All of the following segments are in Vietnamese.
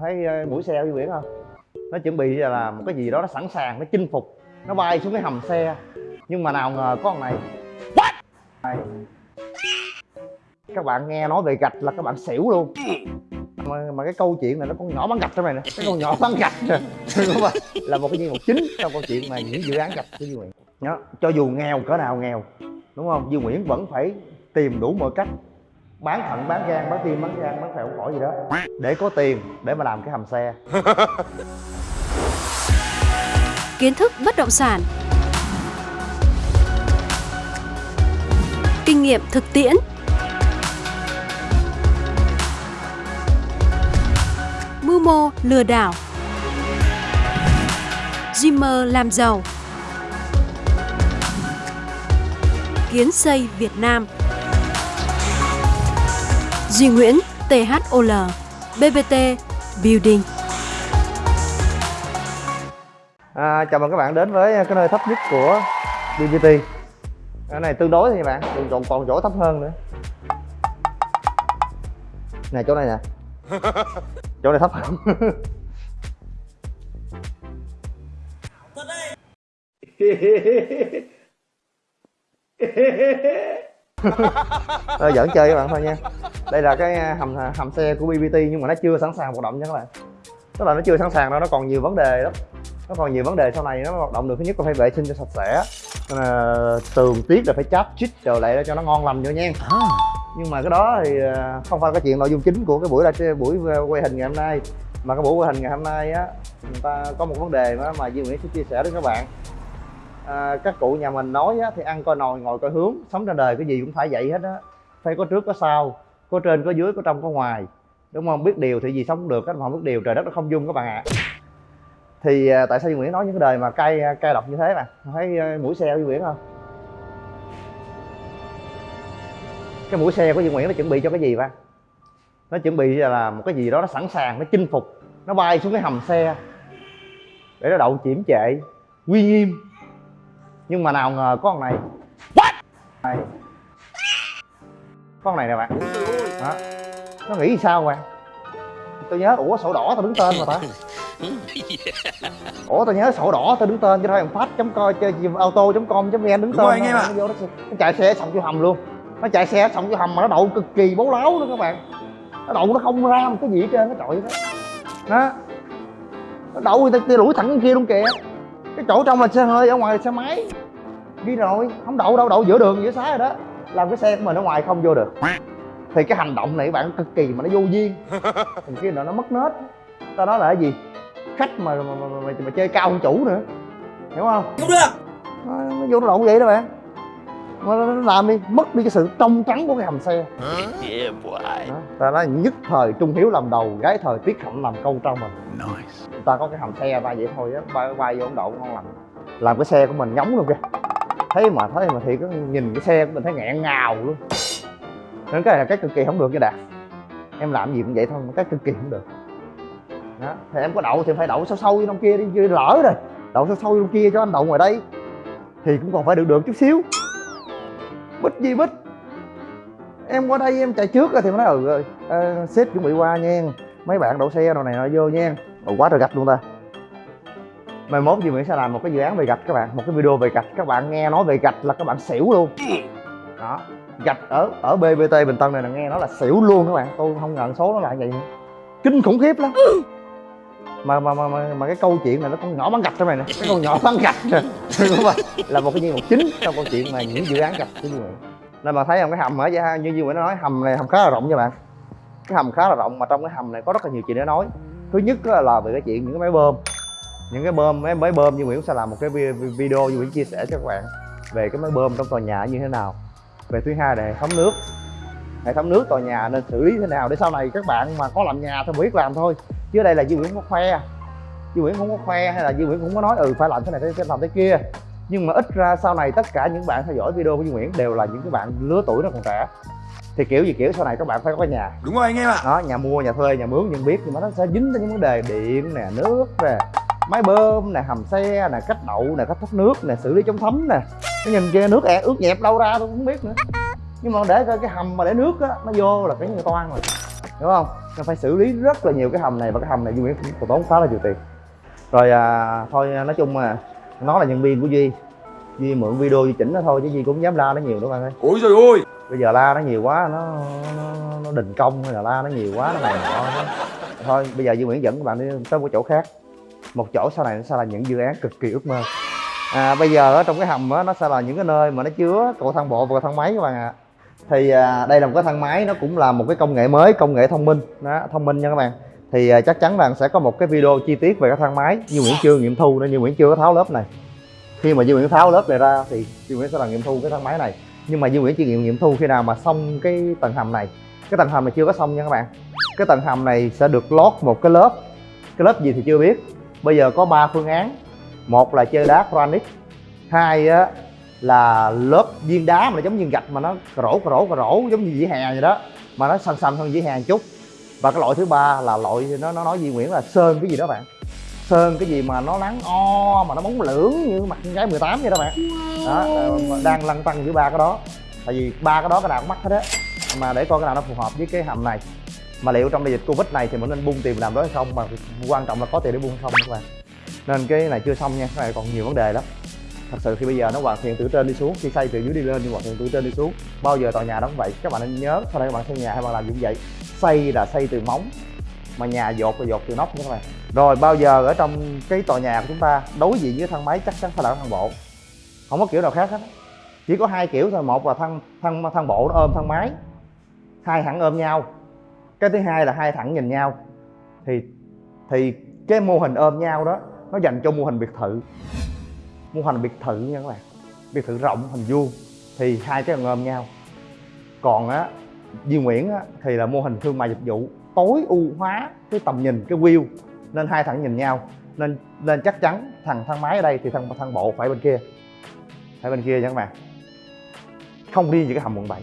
thấy ờ, mũi xe Duy Nguyễn không? Nó chuẩn bị là một cái gì đó nó sẵn sàng nó chinh phục nó bay xuống cái hầm xe. Nhưng mà nào ngờ có con này. Này. các bạn nghe nói về gạch là các bạn xỉu luôn. Mà, mà cái câu chuyện này nó con nhỏ bán gạch trong này nè. Cái con nhỏ bán gạch nè. Là một cái nhân vật chính trong câu chuyện mà những dự án gạch của Duy Nguyễn. Đó. cho dù nghèo cỡ nào nghèo đúng không? Duy Nguyễn vẫn phải tìm đủ mọi cách bán thận bán gan bán tim bán gan bán phèo phổi gì đó. Để có tiền để mà làm cái hầm xe. Kiến thức bất động sản, kinh nghiệm thực tiễn, mưu mô lừa đảo, Dreamer làm giàu, kiến xây Việt Nam, Duy Nguyễn THOL, BBT Building. À, chào mừng các bạn đến với cái nơi thấp nhất của BBT Cái này tương đối thì bạn, còn, còn, còn chỗ thấp hơn nữa. Nè chỗ này nè. Chỗ này thấp hơn Thôi giỡn chơi các bạn thôi nha. Đây là cái hầm hầm xe của BBT nhưng mà nó chưa sẵn sàng hoạt động nha các bạn. Tức là nó chưa sẵn sàng đâu, nó còn nhiều vấn đề lắm. Nó còn nhiều vấn đề sau này nó hoạt động được. Thứ nhất là phải vệ sinh cho sạch sẽ. Là tường tiết là phải cháp chích rồi lại cho nó ngon lành nữa nha. À. nhưng mà cái đó thì à, không phải cái chuyện nội dung chính của cái buổi là buổi quay hình ngày hôm nay. Mà cái buổi quay hình ngày hôm nay á người ta có một vấn đề mà mà Duy Nguyễn sẽ chia sẻ với các bạn à, các cụ nhà mình nói á, thì ăn coi nồi ngồi coi hướng sống trên đời cái gì cũng phải vậy hết á. Phải có trước có sau có trên có dưới có trong có ngoài. Đúng không? Biết điều thì gì sống được các bạn không biết điều trời đất nó không dung các bạn ạ. À thì à, tại sao Duy Nguyễn nói những cái đời mà cay à, cay độc như thế mà thấy à, mũi xe của Duy Nguyễn không? Cái mũi xe của Duy Nguyễn nó chuẩn bị cho cái gì ba? Nó chuẩn bị là một cái gì đó nó sẵn sàng nó chinh phục nó bay xuống cái hầm xe. Để nó đậu chiểm trệ uy nghiêm nhưng mà nào ngờ có con này What? này. Con này nè bạn. Đó. nó nghĩ sao bạn tôi nhớ ủa sổ đỏ tao đứng tên mà ta. Ủa tao nhớ sổ đỏ tao đứng tên cho thôi phát chấm coi chơi auto com vn đứng tên rồi, anh em ạ. nó, nó, nó chạy xe xong vô hầm luôn. Nó chạy xe xong vô hầm mà nó đậu cực kỳ bố láo luôn các bạn. Nó đậu nó không ra một cái gì hết trơn cái trội đó đó nó đậu người ta lủi thẳng kia luôn kìa cái chỗ trong là xe hơi ở ngoài là xe máy. Đi rồi không đậu đâu đậu giữa đường giữa xá rồi đó. Làm cái xe của mình ở ngoài không vô được. Thì cái hành động này các bạn cực kỳ mà nó vô duyên. Thằng kia nó nó mất nết. Tao nói là cái gì? Khách mà mà, mà, mà, mà chơi cao hơn chủ nữa. Hiểu không? Không được. Nó, nó vô nó lộn vậy đó bạn. Mà nó làm đi mất đi cái sự trong trắng của cái hầm xe. Đó. ta nói nhất thời trung hiếu làm đầu gái thời tiết hạnh làm câu trao mình. Nice ta có cái hầm xe ba vậy thôi á bay, bay vô ấn độ ngon lành. Làm cái xe của mình nhóng luôn kìa. Thấy mà thấy mà thì cứ nhìn cái xe của mình thấy nghẹn ngào luôn. Nên cái này là cái cực kỳ không được nha đạt. Em làm gì cũng vậy thôi mà cái cực kỳ không được. Đó. thì em có đậu thì phải đậu sâu sâu với trong kia đi chứ lỡ rồi. Đậu sâu sâu trong kia cho anh đậu ngoài đây thì cũng còn phải được được chút xíu. Bích gì bích em qua đây em chạy trước rồi thì mới nói ừ à, sếp chuẩn bị qua nha. Mấy bạn đậu xe đồ này nó vô nha quá trời gạch luôn ta. Mai mốt Duy Nguyễn sẽ làm một cái dự án về gạch các bạn một cái video về gạch. Các bạn nghe nói về gạch là các bạn xỉu luôn. Đó gạch ở ở BBT Bình Tân này là nghe nó là xỉu luôn các bạn. Tôi không ngờ số nó lại vậy. Kinh khủng khiếp lắm. Mà mà mà mà, mà cái câu chuyện này nó con nhỏ bán gạch trong này nè. Cái con nhỏ bán gạch nè. Đúng không là một cái nhân vật chính trong câu chuyện mà những dự án gạch của Duy Nguyễn. Nên mà thấy không cái hầm ở ra như Duy Nguyễn nó nói hầm này hầm khá là rộng nha bạn. Cái hầm khá là rộng mà trong cái hầm này có rất là nhiều chuyện để nói thứ nhất là về cái chuyện những cái máy bơm. Những cái bơm mấy máy bơm như Nguyễn sẽ làm một cái video như Nguyễn chia sẻ cho các bạn về cái máy bơm trong tòa nhà như thế nào. Về thứ hai là hệ thống nước. Hệ thống nước tòa nhà nên xử lý thế nào để sau này các bạn mà có làm nhà thì biết làm thôi. Chứ đây là Duy Nguyễn không có khoe. Duy Nguyễn không có khoe hay là Duy Nguyễn cũng có nói ừ phải làm thế này phải làm thế kia. Nhưng mà ít ra sau này tất cả những bạn theo dõi video của Duy Nguyễn đều là những cái bạn lứa tuổi nó còn trẻ thì kiểu gì kiểu sau này các bạn phải có nhà. Đúng rồi anh em ạ. Đó nhà mua nhà thuê nhà mướn nhưng biết nhưng mà nó sẽ dính tới những vấn đề điện nè nước nè máy bơm nè hầm xe nè cách đậu nè cách thoát nước nè xử lý chống thấm nè. Cái nhìn kia nước ẹt ướt nhẹp đâu ra tôi không biết nữa. Nhưng mà để coi cái hầm mà để nước á nó vô là cái người toan rồi. Hiểu không? Nó phải xử lý rất là nhiều cái hầm này và cái hầm này duy nguyễn cũng tốn khá là nhiều tiền. Rồi à, thôi nói chung mà nó là nhân viên của duy. Duy mượn video duy chỉnh nó thôi chứ duy cũng dám la nó nhiều đâu bạn ơi. Ôi trời ơi bây giờ la nó nhiều quá nó nó, nó đình công hay là la nó nhiều quá nó này nọ. Thôi bây giờ dương nguyễn dẫn các bạn đi tới một chỗ khác. Một chỗ sau này nó sẽ là những dự án cực kỳ ước mơ. À, bây giờ ở trong cái hầm đó, nó sẽ là những cái nơi mà nó chứa cầu thang bộ và cầu thang máy các bạn ạ. Thì à, đây là một cái thang máy nó cũng là một cái công nghệ mới công nghệ thông minh. Đó, thông minh nha các bạn. Thì à, chắc chắn là sẽ có một cái video chi tiết về cái thang máy. Như Nguyễn chưa nghiệm thu nên như Nguyễn chưa có tháo lớp này. Khi mà như Nguyễn tháo lớp này ra thì như Nguyễn sẽ là nghiệm thu cái thang máy này nhưng mà Duy Nguyễn chỉ nghiệm nghiệm thu khi nào mà xong cái tầng hầm này? Cái tầng hầm này chưa có xong nha các bạn. Cái tầng hầm này sẽ được lót một cái lớp. Cái lớp gì thì chưa biết. Bây giờ có 3 phương án. Một là chơi đá granite. Hai á, là lớp viên đá mà nó giống như gạch mà nó rổ rổ rổ, giống như dĩa hè vậy đó. Mà nó xanh xanh hơn dĩa hè một chút. Và cái loại thứ ba là loại, nó nó nói Duy Nguyễn, là sơn cái gì đó bạn sơn cái gì mà nó nắng o mà nó bóng lưỡng như mặt con gái 18 vậy đó bạn. Đó ờ, đang lăn tăng giữa ba cái đó. Tại vì ba cái đó cái nào cũng mắc hết á. Mà để coi cái nào nó phù hợp với cái hầm này. Mà liệu trong đại dịch covid này thì mình nên bung tiền làm đó hay không? Mà quan trọng là có tiền để bung không các bạn. Nên cái này chưa xong nha cái này còn nhiều vấn đề lắm. Thật sự khi bây giờ nó hoàn thiện từ trên đi xuống khi xây từ dưới đi lên thì hoàn thiện từ trên đi xuống. Bao giờ tòa nhà đó cũng vậy. Các bạn nên nhớ sau đây các bạn xây nhà hay bạn làm cũng vậy. Xây là xây từ móng mà nhà dột là dột từ nóc nha các bạn rồi bao giờ ở trong cái tòa nhà của chúng ta đối diện với thang máy chắc chắn phải là thang bộ. Không có kiểu nào khác hết. Chỉ có hai kiểu thôi một là thang thang thang bộ nó ôm thang máy hai thẳng ôm nhau. Cái thứ hai là hai thẳng nhìn nhau. Thì thì cái mô hình ôm nhau đó nó dành cho mô hình biệt thự. Mô hình biệt thự nha các bạn. Biệt thự rộng hình vuông. Thì hai cái ôm nhau. Còn á Duy Nguyễn á, thì là mô hình thương mại dịch vụ. Tối ưu hóa cái tầm nhìn cái view nên hai thằng nhìn nhau. Nên nên chắc chắn thằng thang máy ở đây thì thằng thang bộ phải bên kia. Phải bên kia nha các bạn. Không riêng gì cái hầm quận 7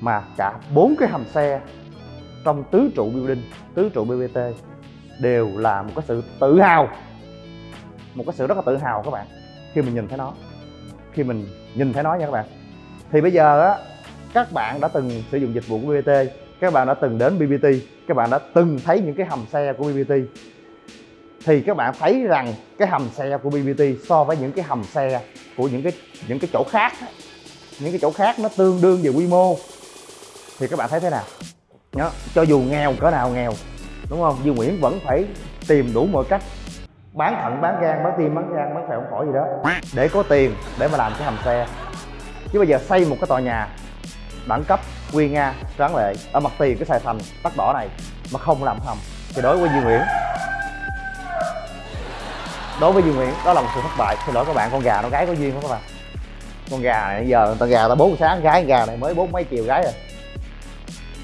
mà cả bốn cái hầm xe trong tứ trụ building, tứ trụ BBT đều là một cái sự tự hào. Một cái sự rất là tự hào các bạn, khi mình nhìn thấy nó. Khi mình nhìn thấy nó nha các bạn. Thì bây giờ á, các bạn đã từng sử dụng dịch vụ của BBT các bạn đã từng đến BBT các bạn đã từng thấy những cái hầm xe của BBT thì các bạn thấy rằng cái hầm xe của BBT so với những cái hầm xe của những cái những cái chỗ khác những cái chỗ khác nó tương đương về quy mô. Thì các bạn thấy thế nào? Đó, cho dù nghèo cỡ nào nghèo đúng không? Dương Nguyễn vẫn phải tìm đủ mọi cách. Bán thận bán gan bán tim bán gan bán phèo không khỏi gì đó để có tiền để mà làm cái hầm xe. Chứ bây giờ xây một cái tòa nhà đẳng cấp quy nga tráng lệ ở mặt tiền cái sài thành tắt đỏ này mà không làm hầm thì đối với Duy Nguyễn. Đối với Duy Nguyễn đó là một sự thất bại xin lỗi các bạn con gà nó gái có duyên không các bạn. Con gà này giờ người ta gà ta bốn sáng gái gà này mới bốn mấy chiều gái rồi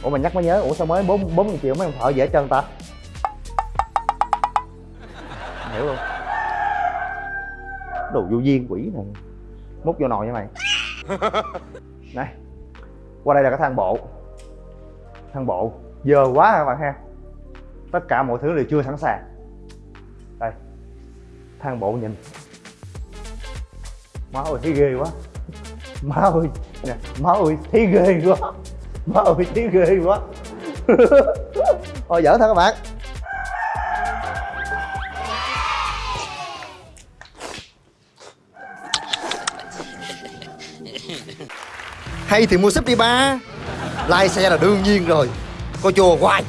ủa mà nhắc mới nhớ ủa sao mới bốn bốn chiều mấy ông thợ dễ chân ta? Hiểu không? Đồ vô duyên quỷ này. Múc vô nồi như mày. Này qua đây là cái thang bộ. Thang bộ. Giờ quá các bạn ha. Tất cả mọi thứ đều chưa sẵn sàng. Đây. Thang bộ nhìn. Má ơi, thấy ghê quá. Má ơi. Nè, má ơi, thấy ghê quá. Má ơi, thấy ghê quá. Thôi dở thôi các bạn. Hay thì mua súp đi ba. Lái xe là đương nhiên rồi. Coi chùa hoài.